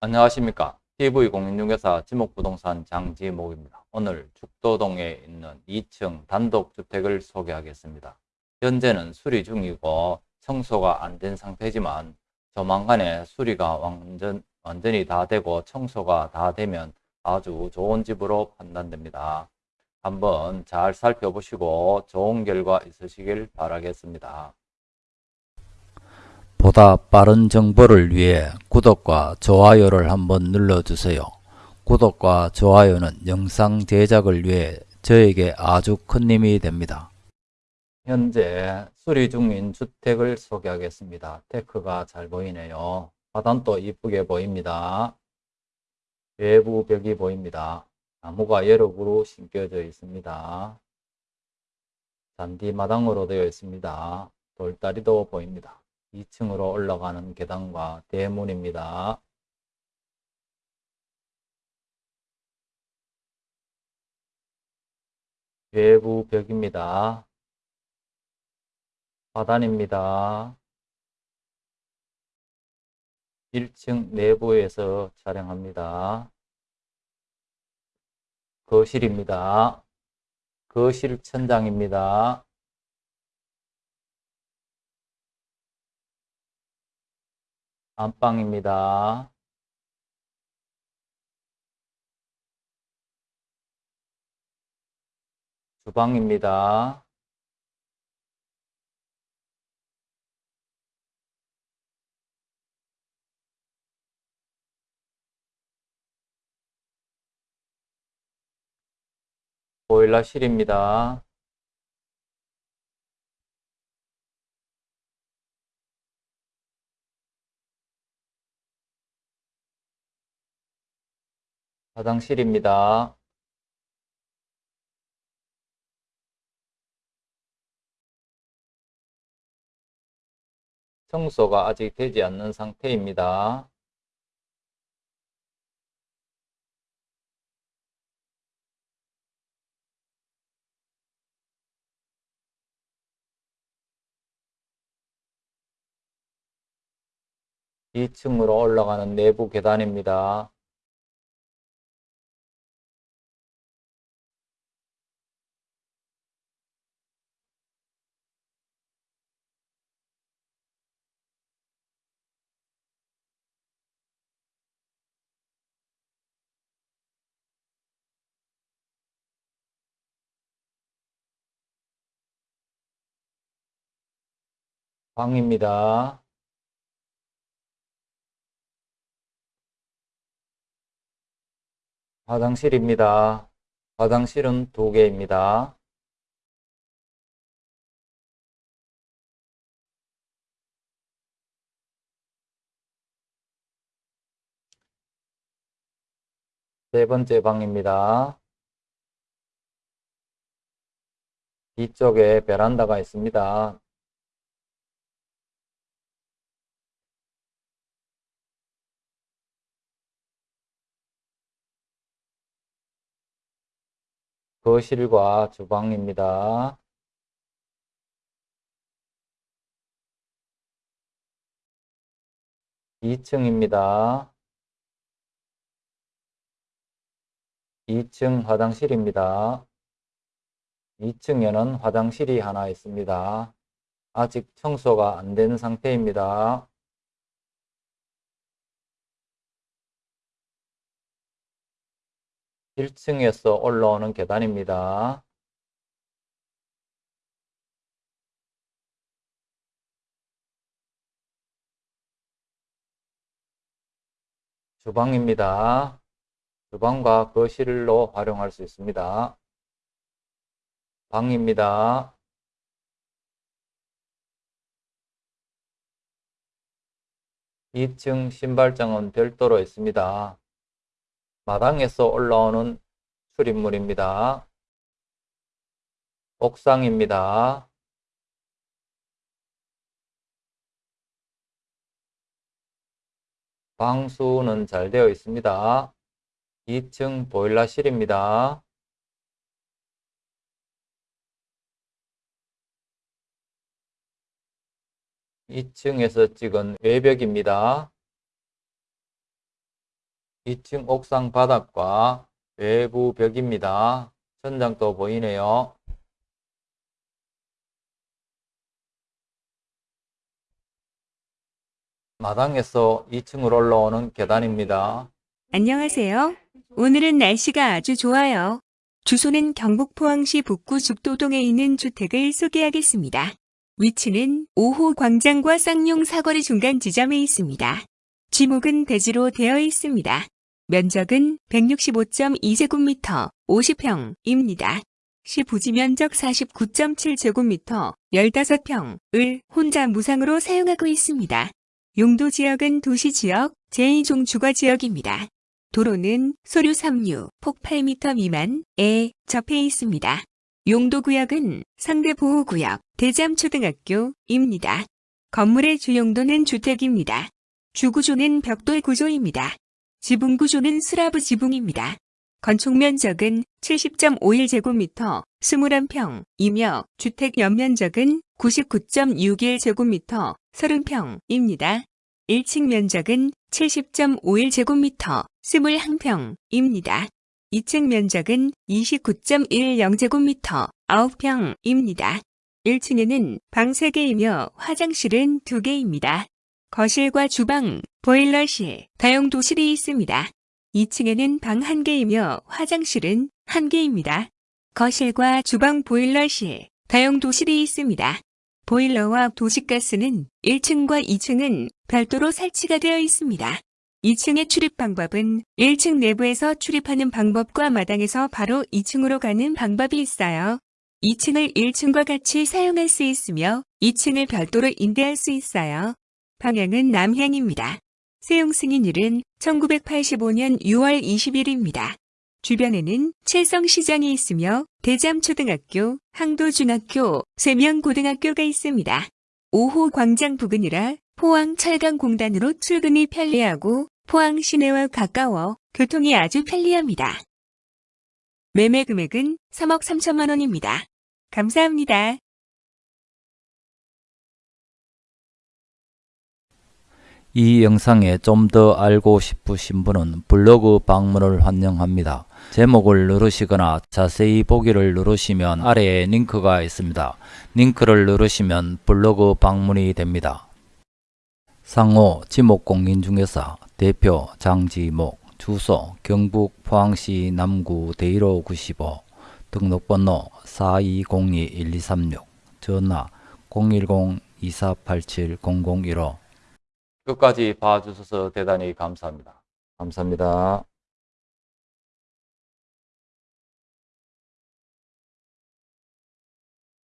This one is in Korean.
안녕하십니까. TV공인중개사 지목부동산 장지목입니다. 오늘 죽도동에 있는 2층 단독주택을 소개하겠습니다. 현재는 수리 중이고 청소가 안 된 상태지만 조만간에 수리가 완전, 완전히 다 되고 청소가 다 되면 아주 좋은 집으로 판단됩니다. 한번 잘 살펴보시고 좋은 결과 있으시길 바라겠습니다. 보다 빠른 정보를 위해 구독과 좋아요를 한번 눌러주세요. 구독과 좋아요는 영상 제작을 위해 저에게 아주 큰 힘이 됩니다. 현재 수리 중인 주택을 소개하겠습니다. 테크가 잘 보이네요. 화단도 이쁘게 보입니다. 외부 벽이 보입니다. 나무가 여러 그루 심겨져 있습니다. 잔디 마당으로 되어 있습니다. 돌다리도 보입니다. 2층으로 올라가는 계단과 대문입니다. 외부 벽입니다. 화단입니다. 1층 내부에서 촬영합니다. 거실입니다. 거실 천장입니다. 안방입니다. 주방입니다. 보일러실입니다. 화장실입니다. 청소가 아직 되지 않는 상태입니다. (2층으로) 올라가는 내부 계단입니다. 방입니다. 화장실입니다. 화장실은 두 개입니다. 세 번째 방입니다. 뒤쪽에 베란다가 있습니다. 거실과 주방입니다. (2층입니다) 2층 화장실입니다. 2층에는 화장실이 하나 있습니다. 아직 청소가 안 된 상태입니다. 1층에서 올라오는 계단입니다. 주방입니다. 주방과 거실로 활용할 수 있습니다. 방입니다. 2층 신발장은 별도로 있습니다. 마당에서 올라오는 출입물입니다. 옥상입니다. 방수는 잘 되어 있습니다. 2층 보일러실입니다. 2층에서 찍은 외벽입니다. 2층 옥상 바닥과 외부 벽입니다. 천장도 보이네요. 마당에서 2층으로 올라오는 계단입니다. 안녕하세요. 오늘은 날씨가 아주 좋아요. 주소는 경북 포항시 북구 죽도동에 있는 주택을 소개하겠습니다. 위치는 5호 광장과 쌍용 사거리 중간 지점에 있습니다. 지목은 대지로 되어 있습니다. 면적은 165.2제곱미터 50평입니다. 시 부지 면적 49.7제곱미터 15평을 혼자 무상으로 사용하고 있습니다. 용도 지역은 도시 지역, 제2종 주거 지역입니다. 도로는 소류 3류, 폭 8m 미만에 접해 있습니다. 용도 구역은 상대 보호 구역, 대잠초등학교입니다. 건물의 주용도는 주택입니다. 주구조는 벽돌 구조입니다. 지붕 구조는 슬라브 지붕입니다. 건축 면적은 70.51제곱미터, 21평이며 주택 연면적은 99.61제곱미터, 30평입니다. 1층 면적은 70.51제곱미터, 21평입니다. 2층 면적은 29.10제곱미터, 9평입니다. 1층에는 방 3개이며 화장실은 2개입니다. 거실과 주방, 보일러실, 다용도실이 있습니다. 2층에는 방 1개이며 화장실은 1개입니다. 거실과 주방 보일러실, 다용도실이 있습니다. 보일러와 도시가스는 1층과 2층은 별도로 설치가 되어 있습니다. 2층의 출입 방법은 1층 내부에서 출입하는 방법과 마당에서 바로 2층으로 가는 방법이 있어요. 2층을 1층과 같이 사용할 수 있으며 2층을 별도로 임대할 수 있어요. 방향은 남향입니다. 세용 승인일은 1985년 6월 20일입니다. 주변에는 칠성시장이 있으며 대잠초등학교, 항도중학교, 세명고등학교가 있습니다. 5호 광장 부근이라 포항 철강공단으로 출근이 편리하고 포항 시내와 가까워 교통이 아주 편리합니다. 매매 금액은 3억 3천만 원입니다. 감사합니다. 이 영상에 좀 더 알고 싶으신 분은 블로그 방문을 환영합니다. 제목을 누르시거나 자세히 보기를 누르시면 아래에 링크가 있습니다. 링크를 누르시면 블로그 방문이 됩니다. 상호 지목공인중개사 대표 장지목 주소 경북 포항시 남구 대일호 95 등록번호 4202-1236 전화 010-2487-0015 끝까지 봐주셔서 대단히 감사합니다. 감사합니다.